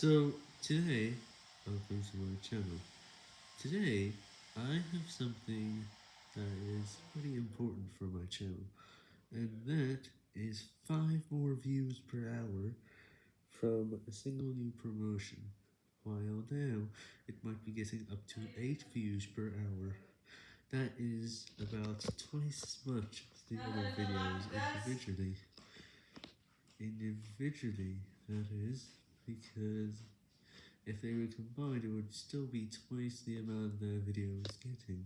So, today, welcome to my channel. Today, I have something that is pretty important for my channel, and that is 5 more views per hour from a single new promotion, while now, it might be getting up to 8 views per hour. That is about twice as much as the other videos individually. Individually, that is, because if they were combined it would still be twice the amount their video was getting.